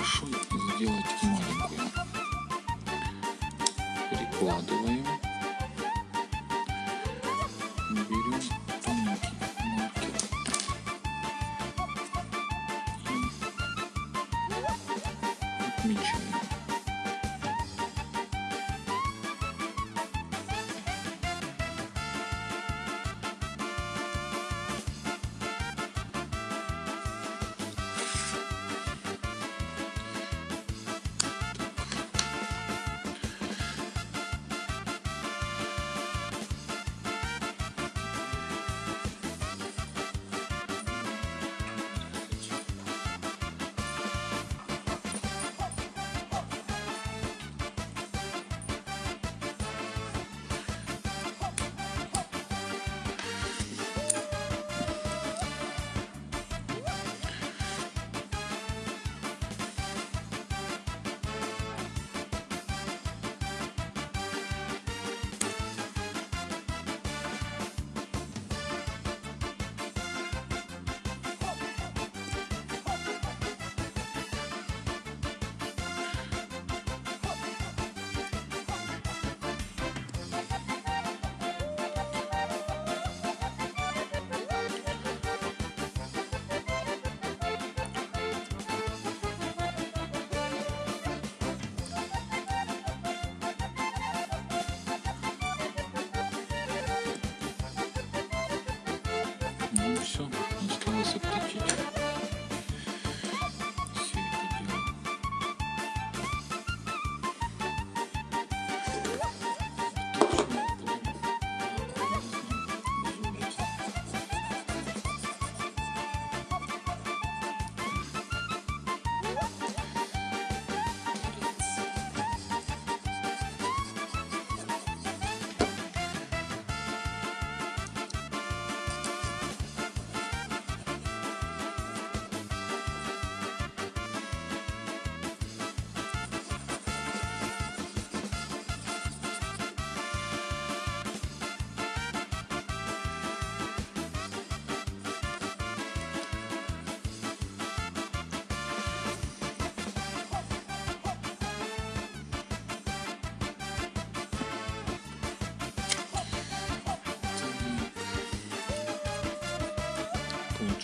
большой сделать маленькую. Перекладываем. Берем тоненький маркер. И отмечаем.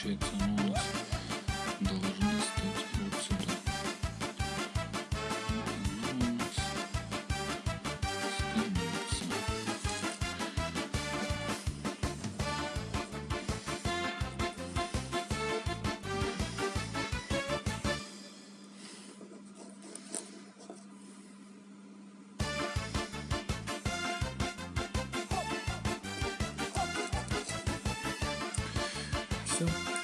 Получается, оно у нас должно стать вот сюда. Вот оно у нас становится. Все.